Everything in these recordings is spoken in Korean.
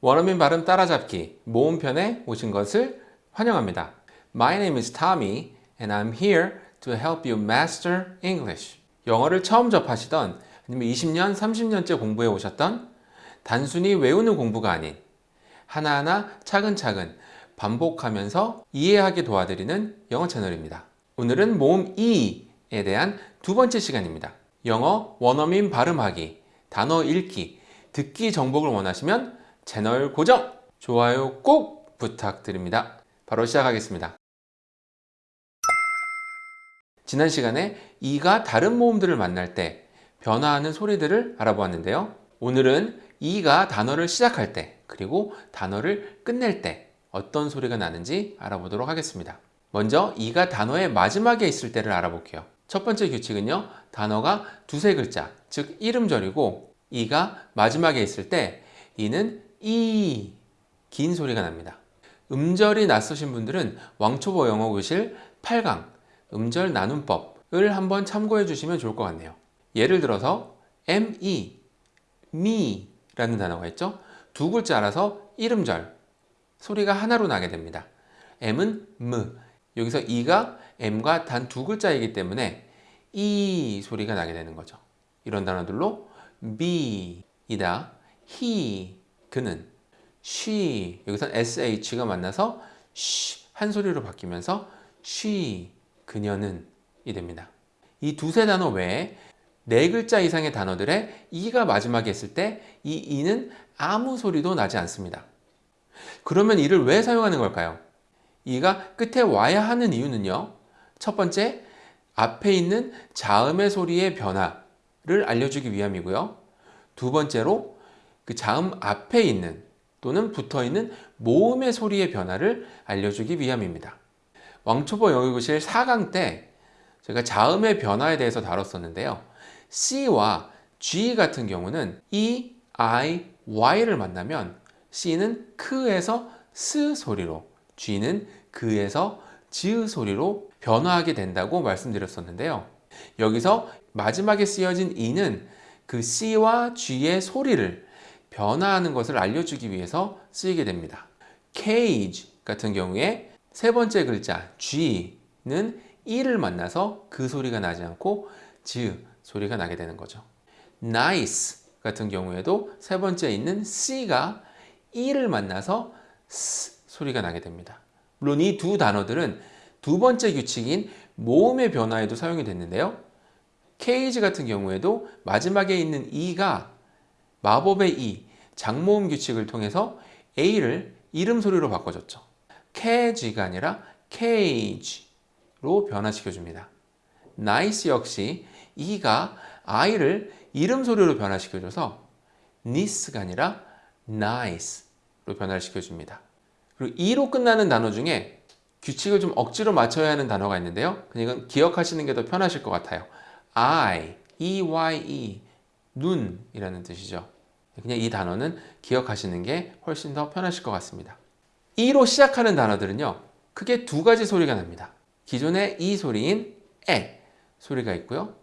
원어민 발음 따라잡기 모음편에 오신 것을 환영합니다. My name is Tommy and I'm here to help you master English. 영어를 처음 접하시던 아니면 20년, 30년째 공부해 오셨던 단순히 외우는 공부가 아닌 하나하나 차근차근 반복하면서 이해하게 도와드리는 영어 채널입니다. 오늘은 모음 E에 대한 두 번째 시간입니다. 영어 원어민 발음하기, 단어 읽기, 듣기 정복을 원하시면 채널 고정, 좋아요 꼭 부탁드립니다. 바로 시작하겠습니다. 지난 시간에 이가 다른 모음들을 만날 때 변화하는 소리들을 알아보았는데요. 오늘은 이가 단어를 시작할 때 그리고 단어를 끝낼 때 어떤 소리가 나는지 알아보도록 하겠습니다. 먼저 이가 단어의 마지막에 있을 때를 알아볼게요. 첫 번째 규칙은요. 단어가 두세 글자, 즉 이름절이고 이가 마지막에 있을 때 이는 이 긴 소리가 납니다. 음절이 낯서신 분들은 왕초보 영어 교실 8강 음절 나눔법을 한번 참고해 주시면 좋을 것 같네요. 예를 들어서 me, me 라는 단어가 있죠. 두 글자라서 이름절 소리가 하나로 나게 됩니다. m은 m 여기서 e가 m과 단 두 글자이기 때문에 이 소리가 나게 되는 거죠. 이런 단어들로 be 이다 he 그는 she 여기선 sh가 만나서 쉬한 소리로 바뀌면서 she 그녀는 이 됩니다. 이 두세 단어 외에 네 글자 이상의 단어들의 이가 마지막에 있을 때 이 이는 아무 소리도 나지 않습니다. 그러면 이를 왜 사용하는 걸까요? 이가 끝에 와야 하는 이유는요. 첫 번째, 앞에 있는 자음의 소리의 변화를 알려주기 위함이고요. 두 번째로 그 자음 앞에 있는 또는 붙어 있는 모음의 소리의 변화를 알려주기 위함입니다. 왕초보 영어교실 4강 때 제가 자음의 변화에 대해서 다뤘었는데요. C와 G 같은 경우는 E, I, Y를 만나면 C는 크에서 스 소리로 G는 그에서 즈 소리로 변화하게 된다고 말씀드렸었는데요. 여기서 마지막에 쓰여진 E는 그 C와 G의 소리를 변화하는 것을 알려주기 위해서 쓰이게 됩니다. cage 같은 경우에 세 번째 글자 G는 E를 만나서 그 소리가 나지 않고 즈 소리가 나게 되는 거죠. nice 같은 경우에도 세 번째 있는 C가 E를 만나서 S 소리가 나게 됩니다. 물론 이 두 단어들은 두 번째 규칙인 모음의 변화에도 사용이 됐는데요. cage 같은 경우에도 마지막에 있는 E가 마법의 E, 장모음 규칙을 통해서 A를 이름 소리로 바꿔줬죠. cage가 아니라 cage로 변화시켜줍니다. nice 역시 E가 I를 이름 소리로 변화시켜줘서 nice가 아니라 nice로 변화시켜줍니다. 그리고 E로 끝나는 단어 중에 규칙을 좀 억지로 맞춰야 하는 단어가 있는데요. 이건 기억하시는 게 더 편하실 것 같아요. I, E-Y-E, 눈이라는 뜻이죠. 그냥 이 단어는 기억하시는 게 훨씬 더 편하실 것 같습니다. E로 시작하는 단어들은요. 크게 두 가지 소리가 납니다. 기존의 E 소리인 에 소리가 있고요.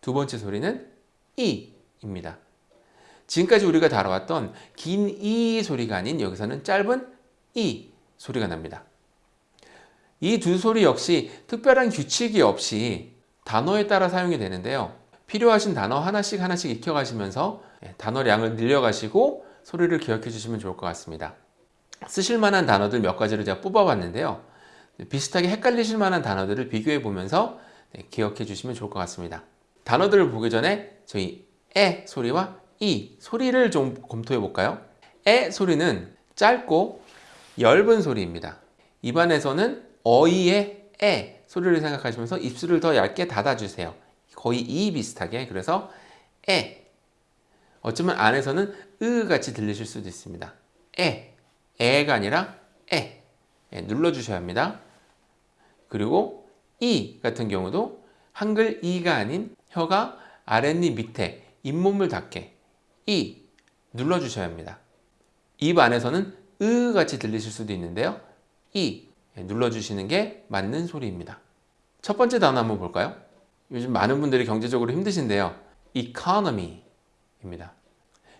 두 번째 소리는 이입니다. 지금까지 우리가 다뤄왔던 긴 이 소리가 아닌 여기서는 짧은 이 소리가 납니다. 이 두 소리 역시 특별한 규칙이 없이 단어에 따라 사용이 되는데요. 필요하신 단어 하나씩 하나씩 익혀가시면서 예, 단어량을 늘려가시고 소리를 기억해 주시면 좋을 것 같습니다. 쓰실 만한 단어들 몇 가지를 제가 뽑아봤는데요. 비슷하게 헷갈리실 만한 단어들을 비교해 보면서 네, 기억해 주시면 좋을 것 같습니다. 단어들을 보기 전에 저희 에 소리와 이 소리를 좀 검토해 볼까요? 에 소리는 짧고 엷은 소리입니다. 입안에서는 어이의 에 소리를 생각하시면서 입술을 더 얇게 닫아주세요. 거의 이 비슷하게 그래서 에 어쩌면 안에서는 으 같이 들리실 수도 있습니다. 에 에가 아니라 에, 에 눌러주셔야 합니다. 그리고 이 같은 경우도 한글 이가 아닌 혀가 아랫입 밑에 잇몸을 닿게 이 눌러주셔야 합니다. 입 안에서는 으 같이 들리실 수도 있는데요. 이 눌러주시는 게 맞는 소리입니다. 첫 번째 단어 한번 볼까요? 요즘 많은 분들이 경제적으로 힘드신데요. economy입니다.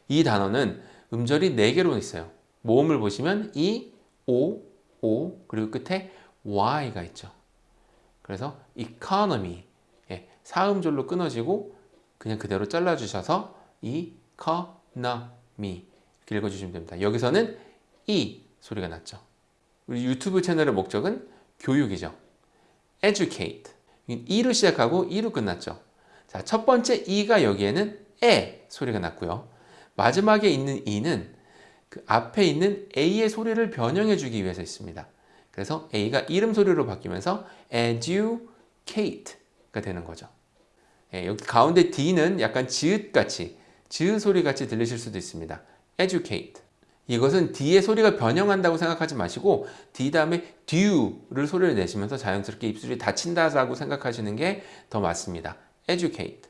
이 단어는 음절이 4개로 있어요. 모음을 보시면 E, O, O 그리고 끝에 Y가 있죠. 그래서 economy 예, 사음절로 끊어지고 그냥 그대로 잘라주셔서 economy 이렇게 읽어주시면 됩니다. 여기서는 E 소리가 났죠. 우리 유튜브 채널의 목적은 교육이죠. educate E로 시작하고 E로 끝났죠. 자, 첫 번째 E가 여기에는 에 소리가 났고요. 마지막에 있는 E는 그 앞에 있는 A의 소리를 변형해 주기 위해서 있습니다. 그래서 A가 이름 소리로 바뀌면서 educate가 되는 거죠. 예, 여기 가운데 D는 약간 지읒같이 지읒 소리같이 들리실 수도 있습니다. educate 이것은 D의 소리가 변형한다고 생각하지 마시고 D 다음에 due를 소리를 내시면서 자연스럽게 입술이 닫힌다라고 생각하시는 게 더 맞습니다. educate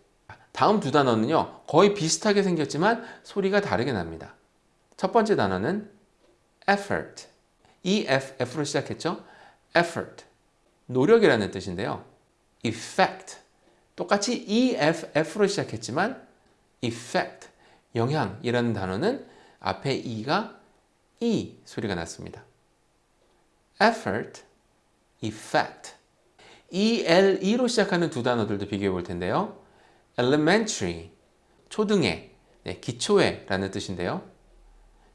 다음 두 단어는요 거의 비슷하게 생겼지만 소리가 다르게 납니다. 첫 번째 단어는 effort EFF로 시작했죠? effort 노력이라는 뜻인데요. effect 똑같이 EFF로 시작했지만 effect 영향이라는 단어는 앞에 E가 E 소리가 났습니다. effort, effect ELE로 시작하는 두 단어들도 비교해 볼 텐데요. elementary, 초등에, 네, 기초에 라는 뜻인데요.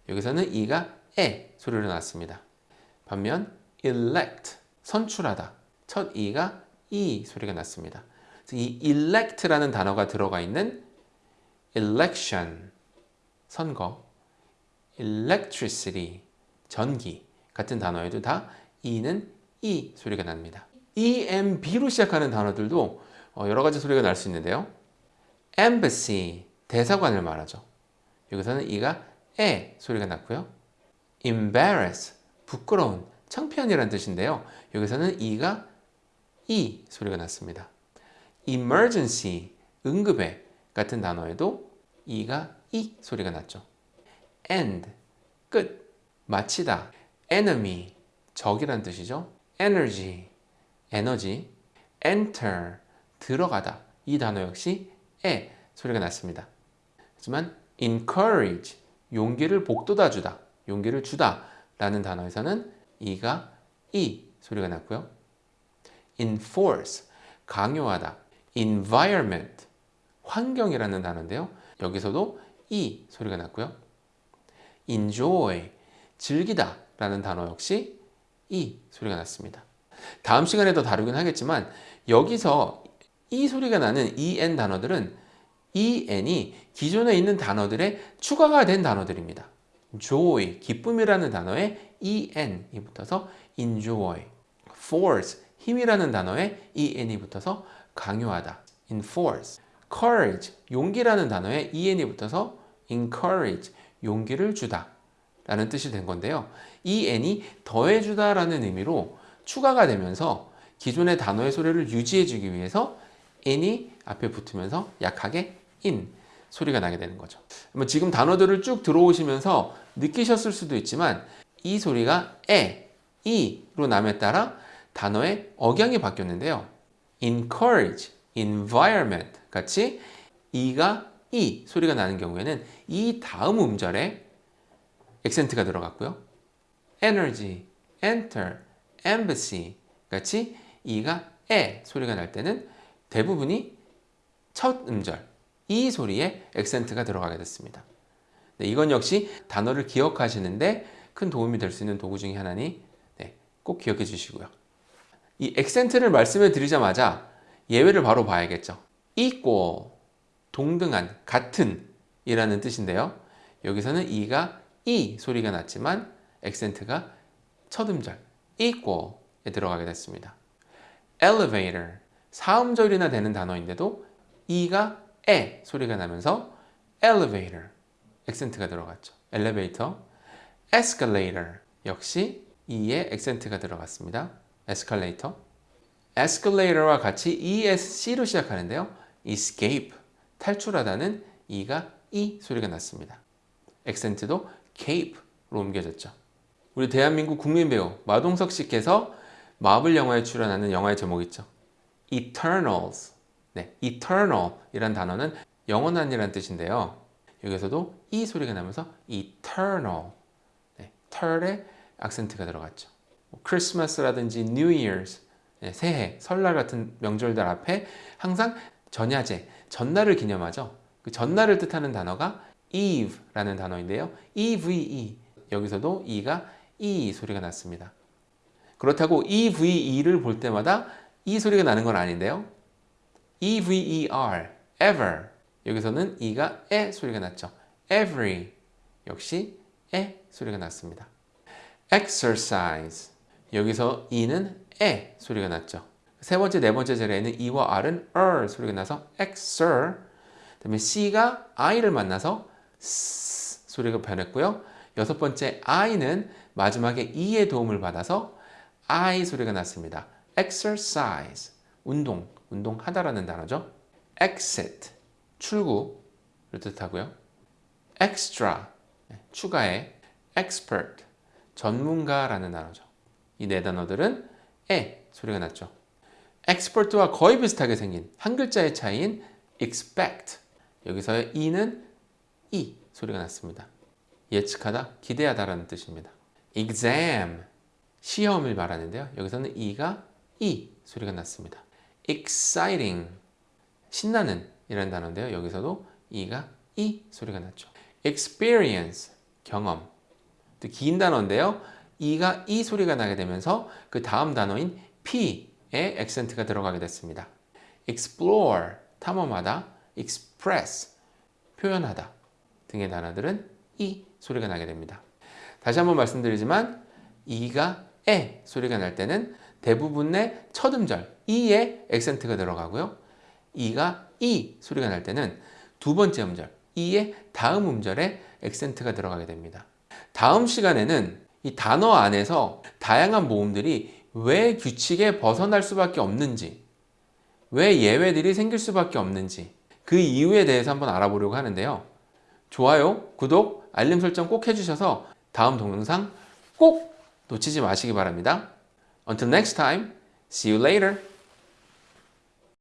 여기서는 E가 에 소리로 났습니다. 반면 elect, 선출하다. 첫 E가 E 소리가 났습니다. 이 elect라는 단어가 들어가 있는 election, 선거, electricity, 전기 같은 단어에도 다 E는 E 소리가 납니다. EMB로 시작하는 단어들도 여러 가지 소리가 날 수 있는데요. embassy, 대사관을 말하죠. 여기서는 E가 에 소리가 났고요. embarrass, 부끄러운, 창피한이라는 뜻인데요. 여기서는 E가 E 소리가 났습니다. emergency, 응급에 같은 단어에도 E가 E 소리가 났죠. End, 끝, 마치다. enemy, 적이란 뜻이죠. energy, 에너지. enter, 들어가다. 이 단어 역시 에 소리가 났습니다. 하지만 encourage, 용기를 복돋아 주다. 용기를 주다. 라는 단어에서는 이가 이 소리가 났고요. enforce, 강요하다. environment, 환경이라는 단어인데요. 여기서도 이 소리가 났고요. Enjoy, 즐기다 라는 단어 역시 이 소리가 났습니다. 다음 시간에 더 다루긴 하겠지만 여기서 이 소리가 나는 en 단어들은 en이 기존에 있는 단어들에 추가가 된 단어들입니다. joy, 기쁨이라는 단어에 en이 붙어서 enjoy, force, 힘이라는 단어에 en이 붙어서 강요하다, enforce, courage, 용기라는 단어에 en이 붙어서 encourage, 용기를 주다 라는 뜻이 된 건데요. en이 더해주다 라는 의미로 추가가 되면서 기존의 단어의 소리를 유지해 주기 위해서 n이 앞에 붙으면서 약하게 in 소리가 나게 되는 거죠. 지금 단어들을 쭉 들어오시면서 느끼셨을 수도 있지만 이 소리가 에, 이로 남에 따라 단어의 억양이 바뀌었는데요. encourage, environment 같이 이가 이 소리가 나는 경우에는 이 다음 음절에 액센트가 들어갔고요. energy, enter, embassy 같이 이가 에 소리가 날 때는 대부분이 첫 음절 이 소리에 액센트가 들어가게 됐습니다. 네, 이건 역시 단어를 기억하시는데 큰 도움이 될 수 있는 도구 중에 하나니 네, 꼭 기억해 주시고요. 이 액센트를 말씀해 드리자마자 예외를 바로 봐야겠죠. equal, 동등한, 같은 이라는 뜻인데요. 여기서는 이가 이 소리가 났지만 액센트가 첫 음절 equal에 들어가게 됐습니다. elevator, 사음절이나 되는 단어인데도 이가 에 소리가 나면서 elevator, 액센트가 들어갔죠. 엘리베이터, escalator 역시 이에 액센트가 들어갔습니다. 에스컬레이터 escalator와 같이 ESC로 시작하는데요. escape, 탈출하다는 이가 이 소리가 났습니다. 액센트도 cape로 옮겨졌죠. 우리 대한민국 국민 배우 마동석 씨께서 마블 영화에 출연하는 영화의 제목이 있죠. Eternals. 네, eternal 이란 단어는 영원한이라는 뜻인데요. 여기서도 이 소리가 나면서 eternal. 네, 털에 악센트가 들어갔죠. 뭐 크리스마스라든지 New Year's, 네, 새해, 설날 같은 명절들 앞에 항상 전야제, 전날을 기념하죠. 그 전날을 뜻하는 단어가 Eve라는 단어인데요. EVE 여기서도 E가 E 소리가 났습니다. 그렇다고 EVE를 볼 때마다 E 소리가 나는 건 아닌데요. EVER, ever 여기서는 E가 에 소리가 났죠. Every 역시 에 소리가 났습니다. exercise 여기서 E는 에 소리가 났죠. 세 번째, 네 번째 절에는 E와 R은 er 소리가 나서 exer 그다음에 C가 I를 만나서 S 소리가 변했고요. 여섯 번째 I는 마지막에 E의 도움을 받아서 I 소리가 났습니다. exercise 운동, 운동하다라는 단어죠. exit 출구를 뜻하고요. extra 추가해 expert 전문가라는 단어죠. 이 네 단어들은 에 소리가 났죠. Expert와 거의 비슷하게 생긴 한 글자의 차이인 expect 여기서의 e는 e 소리가 났습니다. 예측하다, 기대하다 라는 뜻입니다. exam 시험을 말하는데요. 여기서는 e가 e 소리가 났습니다. exciting 신나는 이라는 단어인데요. 여기서도 e가 e 소리가 났죠. experience 경험 또긴 단어인데요. e가 e 소리가 나게 되면서 그 다음 단어인 p 에 액센트가 들어가게 됐습니다. explore 탐험하다, express 표현하다 등의 단어들은 e 소리가 나게 됩니다. 다시 한번 말씀드리지만 e가 에 소리가 날 때는 대부분의 첫 음절 e에 액센트가 들어가고요. e가 e 소리가 날 때는 두 번째 음절 e의 다음 음절에 액센트가 들어가게 됩니다. 다음 시간에는 이 단어 안에서 다양한 모음들이 왜 규칙에 벗어날 수밖에 없는지 왜 예외들이 생길 수밖에 없는지 그 이유에 대해서 한번 알아보려고 하는데요. 좋아요, 구독, 알림 설정 꼭 해주셔서 다음 동영상 꼭 놓치지 마시기 바랍니다. Until next time, see you later.